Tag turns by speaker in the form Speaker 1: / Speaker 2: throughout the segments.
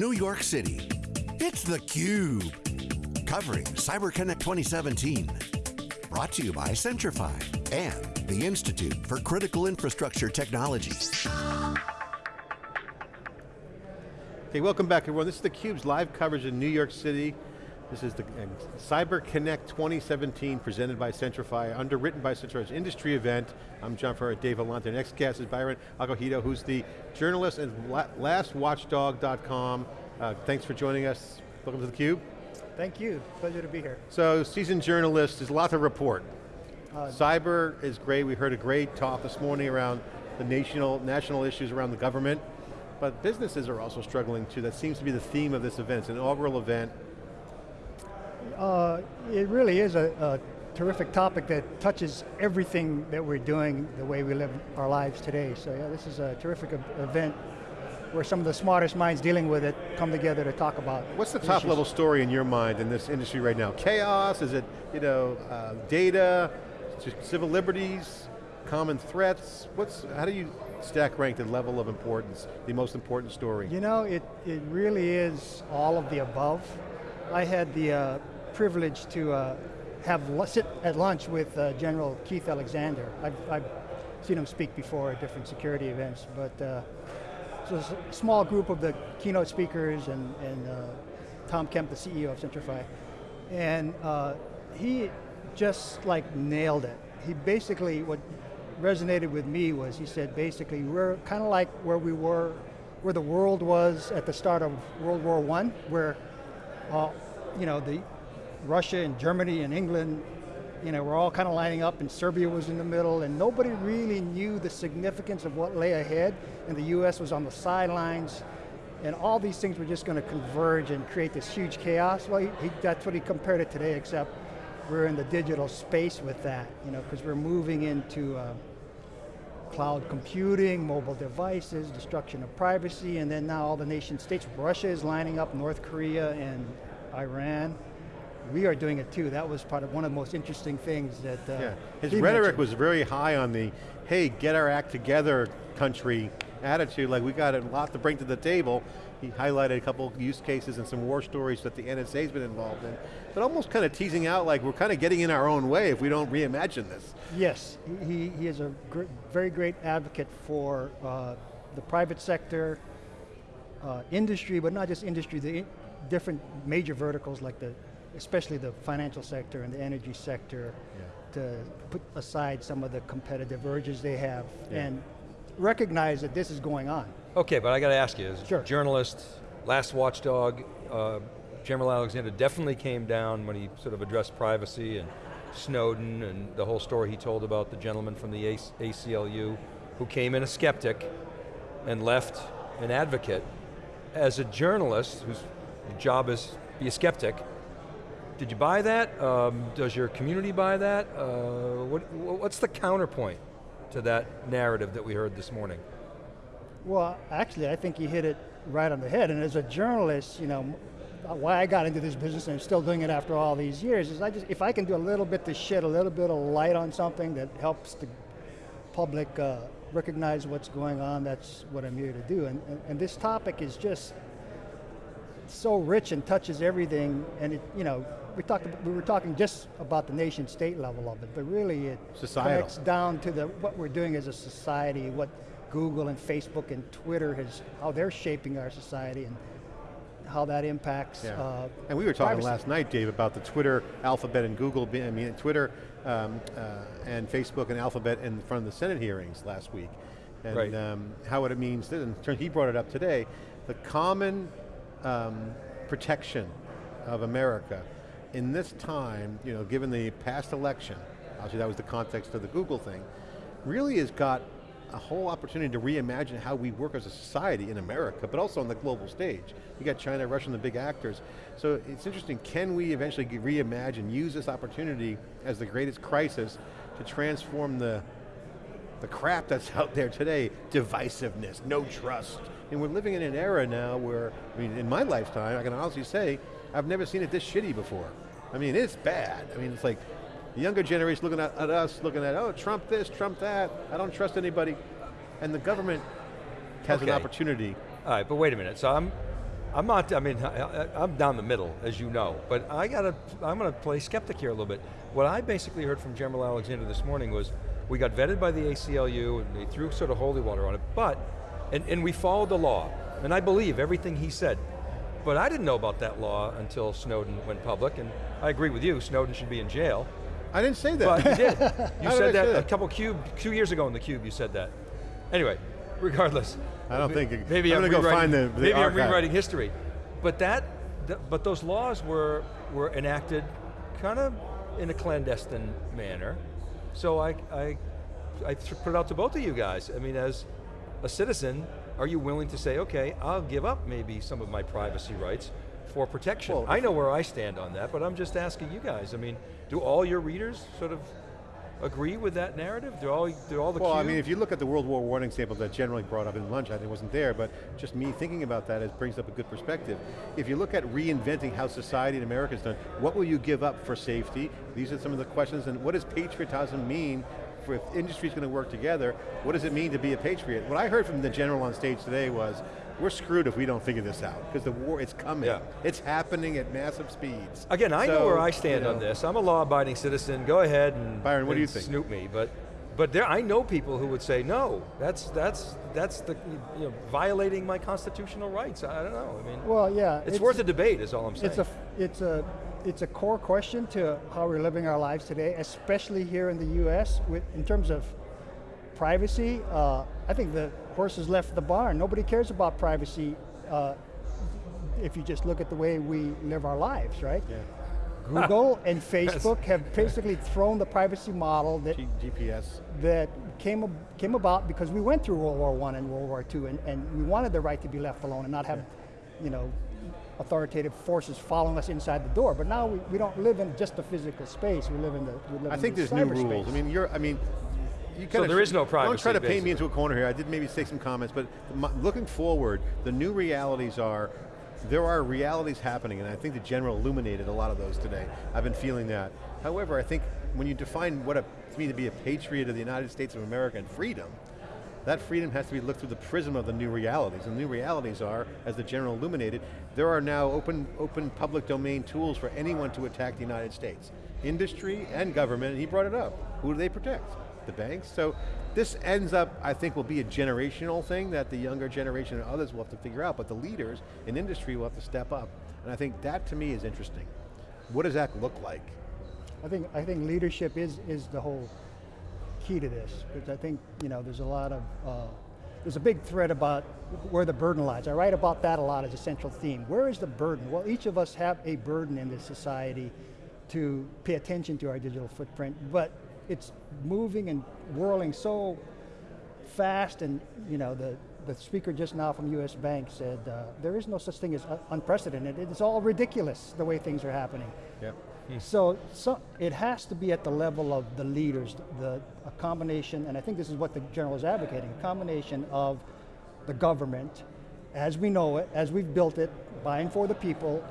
Speaker 1: New York City. It's theCUBE. Covering CyberConnect 2017. Brought to you by Centrify and the Institute for Critical Infrastructure Technology.
Speaker 2: Okay, welcome back everyone. This is theCUBE's live coverage in New York City. This is the uh, CyberConnect 2017 presented by Centrify, underwritten by Centrify's industry event. I'm John Furrier, Dave Vellante. Next guest is Byron Acohido, who's the journalist and lastwatchdog.com. Uh, thanks for joining us. Welcome to theCUBE.
Speaker 3: Thank you, pleasure to be here.
Speaker 2: So, seasoned journalist, there's a lot to report. Uh, Cyber is great, we heard a great talk this morning around the national, national issues around the government, but businesses are also struggling too. That seems to be the theme of this event. It's an inaugural event
Speaker 3: uh, it really is a, a, terrific topic that touches everything that we're doing the way we live our lives today. So yeah, this is a terrific event where some of the smartest minds dealing with it come together to talk about
Speaker 2: What's the top
Speaker 3: issues.
Speaker 2: level story in your mind in this industry right now? Chaos, is it you know, uh, data, civil liberties, common threats? What's, how do you stack rank the level of importance, the most important story?
Speaker 3: You know, it, it really is all of the above. I had the uh, privilege to uh, have sit at lunch with uh, General Keith Alexander. I've, I've, seen him speak before at different security events, but uh, so a small group of the keynote speakers and, and uh, Tom Kemp, the CEO of Centrify, and uh, he just like nailed it. He basically, what resonated with me was he said basically we're kind of like where we were, where the world was at the start of World War I, where uh, you know, the Russia and Germany and England, you know, were all kind of lining up and Serbia was in the middle and nobody really knew the significance of what lay ahead and the US was on the sidelines and all these things were just going to converge and create this huge chaos. Well, he, he, that's what he compared it today, except we're in the digital space with that, you know, because we're moving into uh, cloud computing, mobile devices, destruction of privacy, and then now all the nation states, Russia is lining up, North Korea and Iran, we are doing it too. That was part of one of the most interesting things that uh,
Speaker 2: yeah. His rhetoric mentioned. was very high on the, hey, get our act together country attitude, like we got a lot to bring to the table. He highlighted a couple use cases and some war stories that the NSA's been involved in, but almost kind of teasing out like we're kind of getting in our own way if we don't reimagine this.
Speaker 3: Yes, he, he is a gr very great advocate for uh, the private sector, uh, industry, but not just industry, the different major verticals like the especially the financial sector and the energy sector, yeah. to put aside some of the competitive urges they have yeah. and recognize that this is going on.
Speaker 4: Okay, but I got to ask you, as
Speaker 3: sure.
Speaker 4: journalist, last watchdog, uh, General Alexander definitely came down when he sort of addressed privacy and Snowden and the whole story he told about the gentleman from the ACLU who came in a skeptic and left an advocate. As a journalist whose job is to be a skeptic, did you buy that? Um, does your community buy that? Uh, what, what's the counterpoint to that narrative that we heard this morning?
Speaker 3: Well, actually, I think you hit it right on the head. And as a journalist, you know, why I got into this business and I'm still doing it after all these years is I just, if I can do a little bit to shed a little bit of light on something that helps the public uh, recognize what's going on, that's what I'm here to do. And, and, and this topic is just so rich and touches everything, and it, you know, we talked, we were talking just about the nation state level of it, but really it
Speaker 2: Societal.
Speaker 3: connects down to the, what we're doing as a society, what Google and Facebook and Twitter has, how they're shaping our society and how that impacts yeah. uh,
Speaker 2: And we were talking
Speaker 3: privacy.
Speaker 2: last night, Dave, about the Twitter, Alphabet and Google, I mean Twitter um, uh, and Facebook and Alphabet in front of the Senate hearings last week. And
Speaker 4: right.
Speaker 2: um, how it means, and he brought it up today, the common um, protection of America in this time, you know, given the past election, obviously that was the context of the Google thing, really has got a whole opportunity to reimagine how we work as a society in America, but also on the global stage. You got China, Russia, and the big actors. So it's interesting, can we eventually reimagine, use this opportunity as the greatest crisis to transform the, the crap that's out there today, divisiveness, no trust. And we're living in an era now where, I mean, in my lifetime, I can honestly say, I've never seen it this shitty before. I mean, it's bad. I mean, it's like the younger generation looking at, at us, looking at, oh, Trump this, Trump that, I don't trust anybody. And the government has
Speaker 4: okay.
Speaker 2: an opportunity.
Speaker 4: All right, but wait a minute. So I'm, I'm not, I mean, I, I'm down the middle, as you know, but I got to, I'm going to play skeptic here a little bit. What I basically heard from General Alexander this morning was, we got vetted by the ACLU, and they threw sort of holy water on it, but, and, and we followed the law, and I believe everything he said, but I didn't know about that law until Snowden went public, and I agree with you, Snowden should be in jail,
Speaker 2: I didn't say that.
Speaker 4: but you did. You
Speaker 2: How did
Speaker 4: said that a couple cube, two years ago in the Cube, you said that. Anyway, regardless.
Speaker 2: I don't think it-
Speaker 4: maybe
Speaker 2: I'm
Speaker 4: I'm,
Speaker 2: gonna go
Speaker 4: rewriting,
Speaker 2: find the- the
Speaker 4: maybe I'm rewriting history, but that, th- but those laws were were enacted kind of in a clandestine manner. So I I I put it out to both of you guys. I mean, as a citizen, are you willing to say, okay, I'll give up maybe some of my privacy rights for protection?
Speaker 2: Well,
Speaker 4: I know where I stand on that, but I'm just asking you guys. I mean, do all your readers sort of agree with that narrative? Do all do all the
Speaker 2: Well, I mean, if you look at the World War One example that generally brought up in lunch, I think wasn't there, but just me thinking about that, it brings up a good perspective. If you look at reinventing how society in America is done, what will you give up for safety? These are some of the questions, and what does patriotism mean if industry's going to work together, what does it mean to be a patriot? What I heard from the general on stage today was, we're screwed if we don't figure this out, because the war, it's coming.
Speaker 4: Yeah.
Speaker 2: It's happening at massive speeds.
Speaker 4: Again, I know where I stand
Speaker 2: you
Speaker 4: on this. I'm a law-abiding citizen. Go ahead and
Speaker 2: Byron, what do you think?
Speaker 4: Snoop me, but but there, I know people who would say no. That's that's that's the you know violating my constitutional rights. I don't know. I mean,
Speaker 3: Well, yeah.
Speaker 4: it's, worth a debate. Is all I'm saying.
Speaker 3: It's a, it's a, it's a core question to how we're living our lives today, especially here in the U.S. With in terms of privacy. Uh, I think the horse has left the barn. Nobody cares about privacy. Uh, if you just look at the way we live our lives, right?
Speaker 2: Yeah.
Speaker 3: Google and Facebook have basically thrown the privacy model that
Speaker 2: G- GPS.
Speaker 3: that came, came about because we went through World War One and World War II, and, and we wanted the right to be left alone and not have, you know, authoritative forces following us inside the door. But now we, we don't live in just a physical space. We live in the we live
Speaker 2: I
Speaker 3: in
Speaker 2: think
Speaker 3: the
Speaker 2: there's new
Speaker 3: cyberspace.
Speaker 2: rules. I mean, you're. I mean, you kind
Speaker 4: there is no privacy.
Speaker 2: Don't try to paint me into a corner here. I did maybe say some comments, but my, looking forward, the new realities are. There are realities happening, and I think the general illuminated a lot of those today. I've been feeling that. However, I think when you define what a, to me to be a patriot of the United States of America and freedom, that freedom has to be looked through the prism of the new realities. And the new realities are, as the general illuminated, there are now open, open public domain tools for anyone to attack the United States. Industry and government, and he brought it up. Who do they protect? The banks. So this ends up, I think, will be a generational thing that the younger generation and others will have to figure out, but the leaders in industry will have to step up. And I think that to me is interesting. What does that look like?
Speaker 3: I think I think leadership is is the whole key to this because I think you know there's a lot of uh, there's a big thread about where the burden lies. I write about that a lot as a central theme. Where is the burden? Well, each of us have a burden in this society to pay attention to our digital footprint, but it's moving and whirling so fast and you know the the speaker just now from US Bank said uh, there is no such thing as un- unprecedented. It's all ridiculous the way things are happening.
Speaker 2: Yep.
Speaker 3: So, so it has to be at the level of the leaders, the a combination, and I think this is what the general is advocating, a combination of the government, as we know it, as we've built it, buying for the people,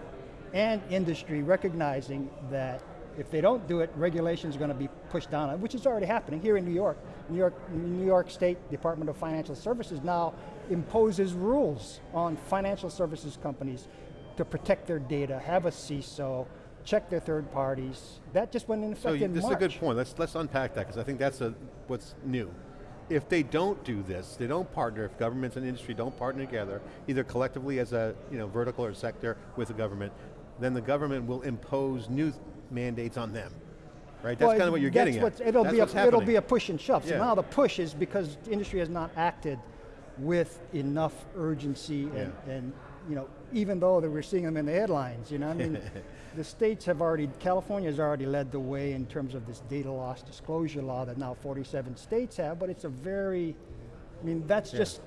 Speaker 3: and industry recognizing that if they don't do it, regulations are going to be pushed down, on which is already happening here in New York. New York, New York State Department of Financial Services now imposes rules on financial services companies to protect their data, have a CISO, check their third parties. That just went in effect
Speaker 2: So
Speaker 3: in
Speaker 2: this
Speaker 3: March.
Speaker 2: is a good point. Let's let's unpack that because I think that's a, what's new. If they don't do this, they don't partner. If governments and industry don't partner together, either collectively as a you know vertical or sector with the government, then the government will impose new mandates on them. Right. That's
Speaker 3: Well,
Speaker 2: kind of what you're getting at.
Speaker 3: It'll
Speaker 2: That's
Speaker 3: be a, it'll be a push and shove. So
Speaker 2: Yeah.
Speaker 3: now the push is because industry has not acted with enough urgency and,
Speaker 2: Yeah.
Speaker 3: and you know even though that we're seeing them in the headlines, you know, I mean, the states have already, California has already led the way in terms of this data loss disclosure law that now 47 states have, but it's a very, I mean, that's just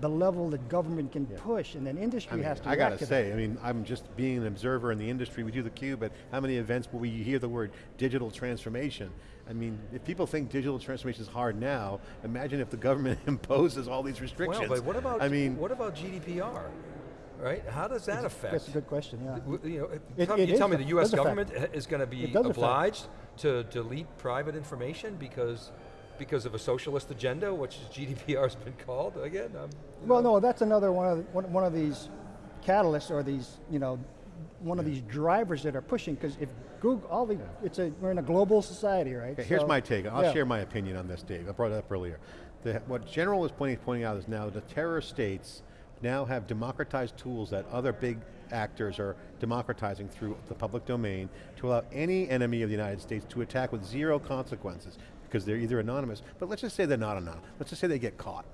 Speaker 3: the level that government can push, and then industry
Speaker 2: I, mean,
Speaker 3: has to
Speaker 2: I gotta
Speaker 3: react to that.
Speaker 2: say, I mean, I'm just being an observer in the industry. We do the cube, but how many events will we hear the word digital transformation? I mean, if people think digital transformation is hard now, imagine if the government imposes all these restrictions.
Speaker 4: well, but what about
Speaker 2: I mean,
Speaker 4: what about GDPR? Right? How does that affect?
Speaker 3: That's a good question, yeah.
Speaker 4: You know,
Speaker 3: It-
Speaker 4: tell,
Speaker 3: it
Speaker 4: you tell me the U.S.
Speaker 3: does affect.
Speaker 4: government is going to be
Speaker 3: It does affect.
Speaker 4: obliged to delete private information because because of a socialist agenda, which GDPR has been called again. I'm,
Speaker 3: Well,
Speaker 4: know.
Speaker 3: no, that's another one of the, one, one of these catalysts or these, you know, one of these drivers that are pushing, because if Google, all the, it's a, we're in a global society, right?
Speaker 2: Okay, here's my take. I'll
Speaker 3: yeah.
Speaker 2: share my opinion on this, Dave. I brought it up earlier. The, what General was pointing, pointing out is now the terror states now have democratized tools that other big actors are democratizing through the public domain to allow any enemy of the United States to attack with zero consequences because they're either anonymous, but let's just say they're not anonymous. Let's just say they get caught.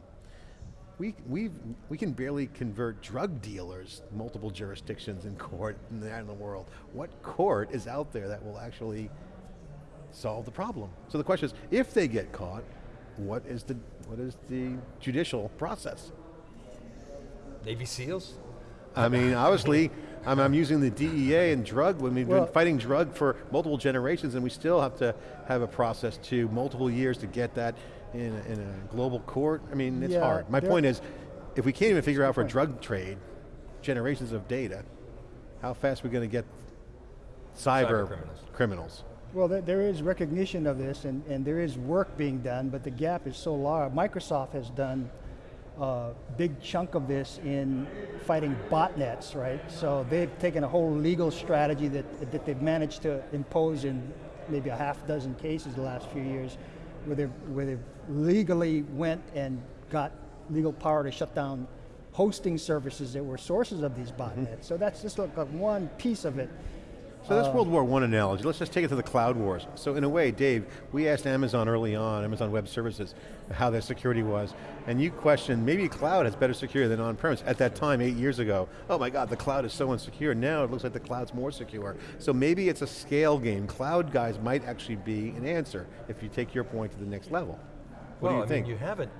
Speaker 2: We, we we can barely convert drug dealers multiple jurisdictions in court in the, in the world. What court is out there that will actually solve the problem. So the question is, if they get caught, what is the what is the judicial process?
Speaker 4: Navy SEALs?
Speaker 2: I mean, obviously, I'm, I'm using the DEA and drug when we've
Speaker 3: Well-
Speaker 2: been fighting drug for multiple generations, and we still have to have a process to multiple years to get that in a, in a global court. I mean, it's
Speaker 3: Yeah,
Speaker 2: hard. My point is, if we can't even figure out for drug trade, generations of data, how fast are we going to get cyber,
Speaker 4: Cyber criminals.
Speaker 2: criminals?
Speaker 3: Well, there, there is recognition of this, and, and there is work being done, but the gap is so large. Microsoft has done a big chunk of this in fighting botnets, right? So they've taken a whole legal strategy that, that they've managed to impose in maybe a half dozen cases the last few years, where they've, where they've legally went and got legal power to shut down hosting services that were sources of these mm-hmm. botnets. So that's just like one piece of it.
Speaker 2: So
Speaker 3: Uh,
Speaker 2: that's World War One analogy. Let's just take it to the cloud wars. So in a way, Dave, we asked Amazon early on, Amazon Web Services, how their security was, and you questioned maybe cloud has better security than on-premise. At that time, eight years ago, oh my God, the cloud is so insecure. Now it looks like the cloud's more secure. So maybe it's a scale game. Cloud guys might actually be an answer if you take your point to the next level. What
Speaker 4: well,
Speaker 2: do you
Speaker 4: I
Speaker 2: think?
Speaker 4: mean, you haven't,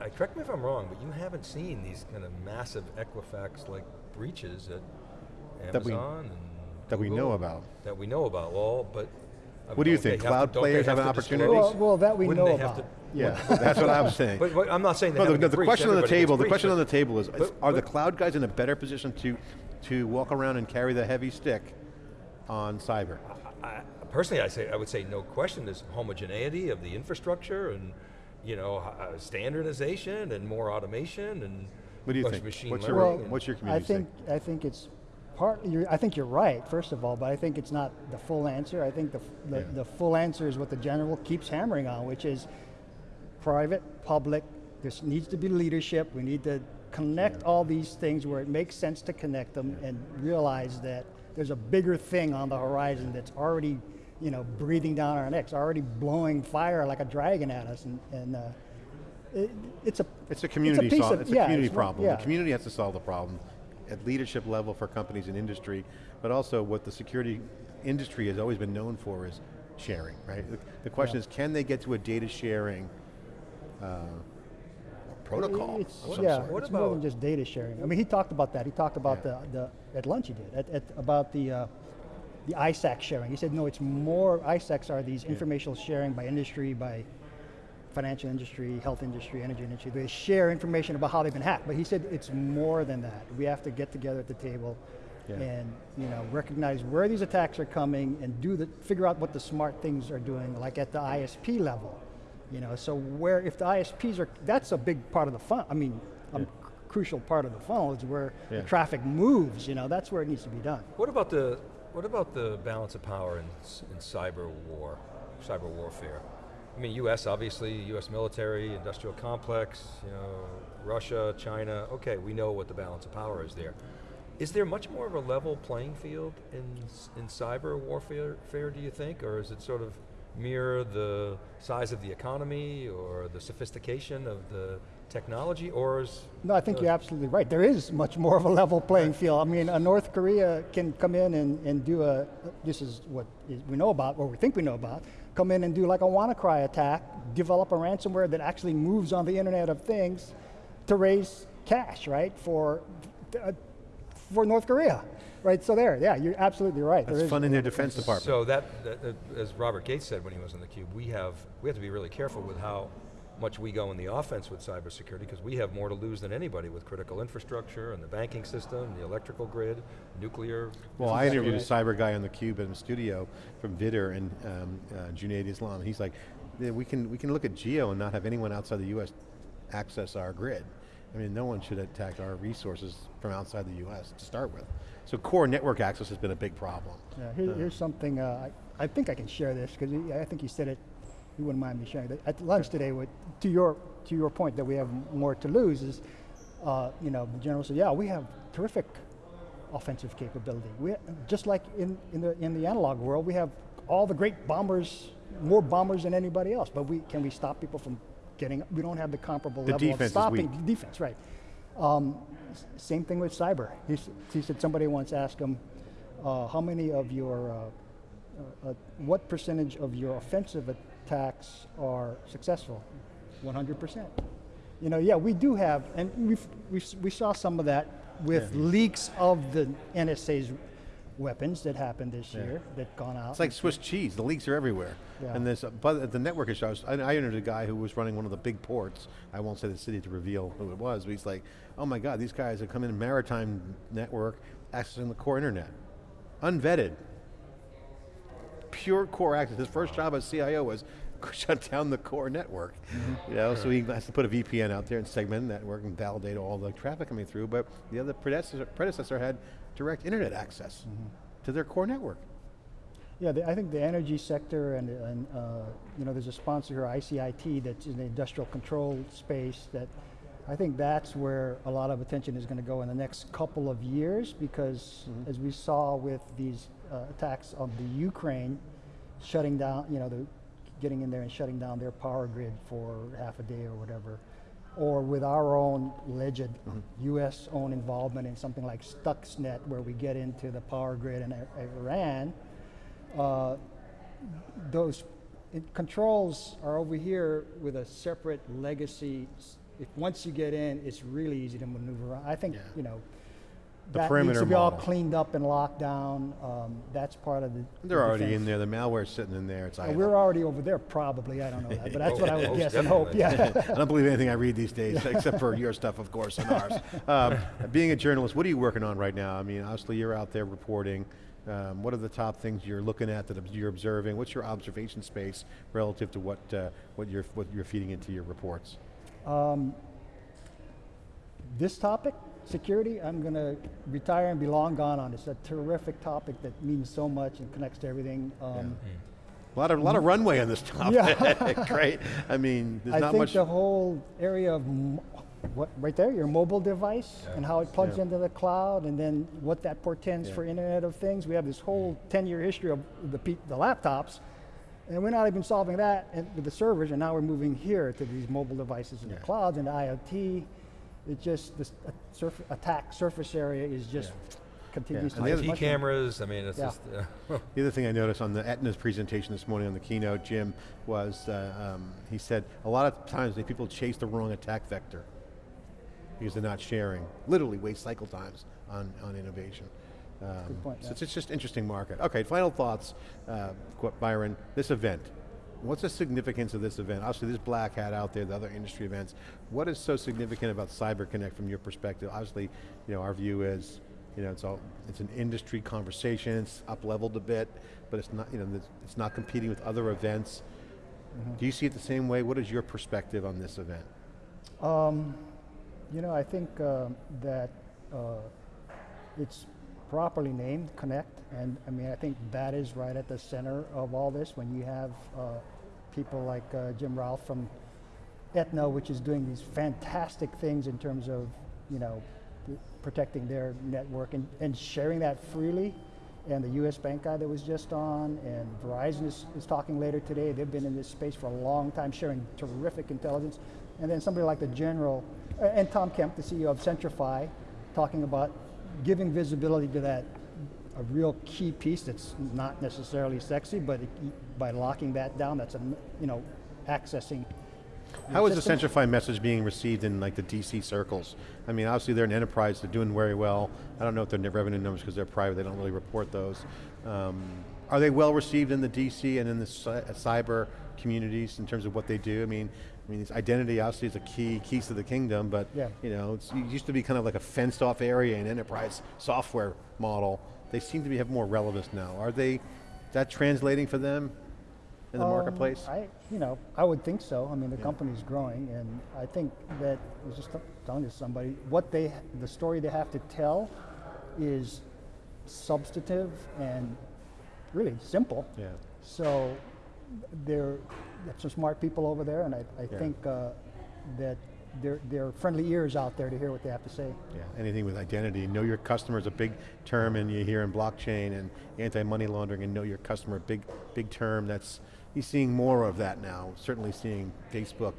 Speaker 4: uh, correct me if I'm wrong, but you haven't seen these kind of massive Equifax-like breaches at
Speaker 2: That we-
Speaker 4: Amazon and
Speaker 2: that we
Speaker 4: Google
Speaker 2: know about.
Speaker 4: That we know about, well, but. I
Speaker 2: What do you think? Cloud
Speaker 4: don't
Speaker 2: players have
Speaker 4: to
Speaker 2: an
Speaker 4: disclose?
Speaker 2: opportunity?
Speaker 3: Well, well, that we
Speaker 4: Wouldn't
Speaker 3: know
Speaker 4: they have
Speaker 3: about.
Speaker 4: to-
Speaker 2: yeah, that's what I'm saying.
Speaker 4: But, but I'm not saying they
Speaker 2: No, the, no, the question on the table, the question on the table is, is
Speaker 4: but-
Speaker 2: are the cloud guys in a better position to, to walk around and carry the heavy stick on cyber?
Speaker 4: I, personally, I say I would say no question. There's homogeneity of the infrastructure and you know uh, standardization and more automation and
Speaker 2: What do you think?
Speaker 4: of machine
Speaker 2: What's your-
Speaker 4: learning.
Speaker 3: Well,
Speaker 2: what's your community?
Speaker 3: I
Speaker 2: community
Speaker 3: think I think it's part. You're, I think you're right. First of all, but I think it's not the full answer. I think the the,
Speaker 2: Yeah.
Speaker 3: the full answer is what the general keeps hammering on, which is private, public. There needs to be leadership. We need to connect all these things where it makes sense to connect them and realize that there's a bigger thing on the horizon that's already, you know, breathing down our necks, already blowing fire like a dragon at us, and, and uh, it, it's a
Speaker 2: It's a community
Speaker 3: piece
Speaker 2: sol-
Speaker 3: of-
Speaker 2: it's a
Speaker 3: yeah,
Speaker 2: community
Speaker 3: it's
Speaker 2: problem.
Speaker 3: yeah.
Speaker 2: The community has to solve the problem at leadership level for companies and industry, but also what the security industry has always been known for is sharing, right? The, the question
Speaker 3: Yeah.
Speaker 2: is, can they get to a data sharing uh, protocol
Speaker 3: It's,
Speaker 2: of some
Speaker 3: yeah,
Speaker 2: sort?
Speaker 4: What
Speaker 3: it's more than just data sharing. I mean, he talked about that. He talked about
Speaker 2: Yeah.
Speaker 3: the, the at lunch he did at, at, about the uh, the ISAC sharing. He said no, it's more ISACs are these informational sharing by industry, by financial industry, health industry, energy industry. They share information about how they've been hacked. But he said it's more than that. We have to get together at the table
Speaker 2: Yeah.
Speaker 3: and you know recognize where these attacks are coming and do the figure out what the smart things are doing, like at the ISP level. You know, so where if the ISPs are, that's a big part of the fun. I mean, a
Speaker 2: Yeah.
Speaker 3: crucial part of the funnel is where
Speaker 2: Yeah.
Speaker 3: the traffic moves. You know, that's where it needs to be done.
Speaker 4: What about the what about the balance of power in, in cyber war, cyber warfare? I mean, U.S. obviously, U.S. military, industrial complex, you know, Russia, China. Okay, we know what the balance of power is there. Is there much more of a level playing field in in cyber warfare? Fair, do you think, or is it sort of mirror the size of the economy or the sophistication of the technology, or is
Speaker 3: No, I think you're absolutely right. There is much more of a level playing field. I mean, North Korea can come in and, and do a, this is what we know about, or we think we know about, come in and do like a WannaCry attack, develop a ransomware that actually moves on the Internet of Things to raise cash, right, for, uh, for North Korea. Right, so there, yeah, you're absolutely right. There
Speaker 2: That's
Speaker 3: is-
Speaker 2: funding their defense department.
Speaker 4: So that, that, that- as Robert Gates said when he was on the cube, we have we have to be really careful with how much we go in the offense with cybersecurity because we have more to lose than anybody with critical infrastructure and the banking system, the electrical grid, nuclear.
Speaker 2: Well, I interviewed a cyber guy on the cube in the studio from Vidder and um, uh, Junaid Islam. He's like, we can we can look at geo and not have anyone outside the U.S. access our grid. I mean, no one should attack our resources from outside the US to start with. So core network access has been a big problem.
Speaker 3: Yeah, here, here's something, uh, I, I think I can share this, because I think you said it, you wouldn't mind me sharing that. At lunch today, with, to, your, to your point that we have more to lose is, uh, you know, the general said, yeah, we have terrific offensive capability. We, just like in, in, the, in the analog world, we have all the great bombers, more bombers than anybody else, but we, can we stop people from getting, we don't have the comparable
Speaker 2: The
Speaker 3: level
Speaker 2: defense
Speaker 3: of stopping. Defense, right. Um, same thing with cyber. He, he said somebody once asked him, uh, how many of your, uh, uh, uh, what percentage of your offensive attacks are successful? 100%. You know, yeah, we do have, and we've, we've, we saw some of that with leaks of the NSA's weapons that happened this year that gone out.
Speaker 2: It's like Swiss cheese, the leaks are everywhere.
Speaker 3: Yeah.
Speaker 2: And this, but the network issue, I, was, I, I interviewed a guy who was running one of the big ports. I won't say the city to reveal who it was, but he's like, oh my God, these guys have come in maritime network, accessing the core internet. Unvetted. Pure core access. His first job as CIO was shut down the core network. You know, so he has to put a VPN out there and segment the network and validate all the traffic coming through, but the other predecessor, predecessor had direct internet access to their core network.
Speaker 3: Yeah, the, I think the energy sector and, and uh, you know, there's a sponsor here, ICIT, that's in the industrial control space that I think that's where a lot of attention is going to go in the next couple of years because as we saw with these uh, attacks on the Ukraine, shutting down, you know, the, getting in there and shutting down their power grid for half a day or whatever, or with our own alleged U.S. own involvement in something like Stuxnet, where we get into the power grid in Iran, uh, those it, controls are over here with a separate legacy. If once you get in, it's really easy to maneuver. around. I think
Speaker 2: Yeah.
Speaker 3: you know
Speaker 2: The
Speaker 3: that needs to be all cleaned up and locked down. Um, that's part of the.
Speaker 2: They're
Speaker 3: the
Speaker 2: already in there. The malware's sitting in there. It's
Speaker 3: Uh, we're already over there, probably. I don't know that, but that's what I would
Speaker 4: Most
Speaker 3: guess and hope. Yeah.
Speaker 2: I don't believe anything I read these days, except for your stuff, of course, and ours. Um, being a journalist, what are you working on right now? I mean, obviously you're out there reporting. Um, what are the top things you're looking at that you're observing? What's your observation space relative to what uh, what you're what you're feeding into your reports?
Speaker 3: this topic, security, I'm going to retire and be long gone on. It's a terrific topic that means so much and connects to everything. Um,
Speaker 2: A lot of a lot of runway on this topic.
Speaker 3: Yeah.
Speaker 2: Great. I mean, there's
Speaker 3: I
Speaker 2: not
Speaker 3: think
Speaker 2: much.
Speaker 3: the whole area of what right there, your mobile device and how it plugs
Speaker 2: Yeah.
Speaker 3: into the cloud, and then what that portends
Speaker 2: Yeah.
Speaker 3: for Internet of Things. We have this whole 10-year history of the the laptops, and we're not even solving that and with the servers, and now we're moving here to these mobile devices in
Speaker 2: Yeah.
Speaker 3: the clouds and IoT. It just this uh, surf, attack surface area is just continues
Speaker 2: And
Speaker 3: to
Speaker 2: the
Speaker 3: just
Speaker 2: other-
Speaker 4: IT cameras, I mean, it's
Speaker 3: Yeah.
Speaker 4: just, uh,
Speaker 2: The other thing I noticed on the Aetna's presentation this morning on the keynote, Jim, was uh, um, he said a lot of times the people chase the wrong attack vector because they're not sharing. Literally waste cycle times on, on innovation. Um,
Speaker 3: Good point,
Speaker 2: So
Speaker 3: yeah.
Speaker 2: it's it's just interesting market. Okay, final thoughts, uh, Byron. This event, what's the significance of this event? Obviously, there's Black Hat out there, the other industry events. What is so significant about CyberConnect from your perspective? Obviously, you know, our view is, you know, it's all it's an industry conversation. It's up leveled a bit, but it's not, you know, it's not competing with other events.
Speaker 3: Mm-hmm.
Speaker 2: Do you see it the same way? What is your perspective on this event?
Speaker 3: You know, I think um, that uh, it's properly named Connect, and I mean, I think that is right at the center of all this. When you have uh, people like uh, Jim Routh from Aetna, which is doing these fantastic things in terms of, you know, protecting their network and, and sharing that freely. And the U.S. Bank guy that was just on, and Verizon is, is talking later today. They've been in this space for a long time, sharing terrific intelligence. And then somebody like the General, and Tom Kemp, the CEO of Centrify, talking about giving visibility to that a real key piece that's not necessarily sexy, but it, by locking that down, that's a you know accessing.
Speaker 2: How is the. Centrify message being received in like the DC circles? I mean, obviously they're an enterprise, they're doing very well. I don't know if they're their revenue numbers because they're private, they don't really report those. Um, are they well received in the DC and in the uh, cyber communities in terms of what they do? I mean, I mean, identity obviously is a key, keys to the kingdom, but
Speaker 3: Yeah.
Speaker 2: you know, it used to be kind of like a fenced off area in enterprise software model. They seem to be, have more relevance now. Are they, is that translating for them? in the
Speaker 3: Um,
Speaker 2: marketplace?
Speaker 3: I, you know, I would think so. I mean, the company's growing, and I think that I was just telling to somebody what they, the story they have to tell, is substantive and really simple.
Speaker 2: Yeah.
Speaker 3: So they're that's some smart people over there, and I, I
Speaker 2: Yeah.
Speaker 3: think uh, that there there are friendly ears out there to hear what they have to say.
Speaker 2: Yeah, anything with identity. Know your customer is a big term and you hear in blockchain and anti-money laundering and know your customer, big, big term. That's, he's seeing more of that now. Certainly seeing Facebook,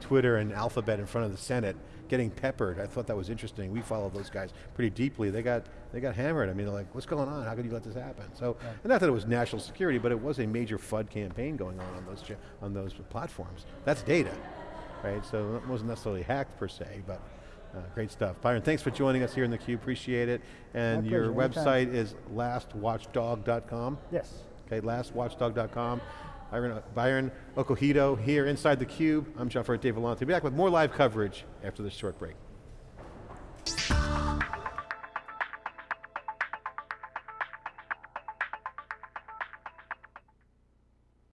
Speaker 2: Twitter and Alphabet in front of the Senate getting peppered. I thought that was interesting. We follow those guys pretty deeply. They got, they got hammered. I mean, they're like, what's going on? How could you let this happen? So, and not that it was national security, but it was a major FUD campaign going on on those, on those platforms. That's data right? So it wasn't necessarily hacked per se, but uh, great stuff. Byron, thanks for joining us here in the theCUBE, appreciate it. And
Speaker 3: My
Speaker 2: your
Speaker 3: pleasure,
Speaker 2: website is lastwatchdog.com.
Speaker 3: Yes.
Speaker 2: Okay, lastwatchdog.com. Byron, Byron Acohido here inside theCUBE. I'm John Furrier, Dave Vellante. Be back with more live coverage after this short break.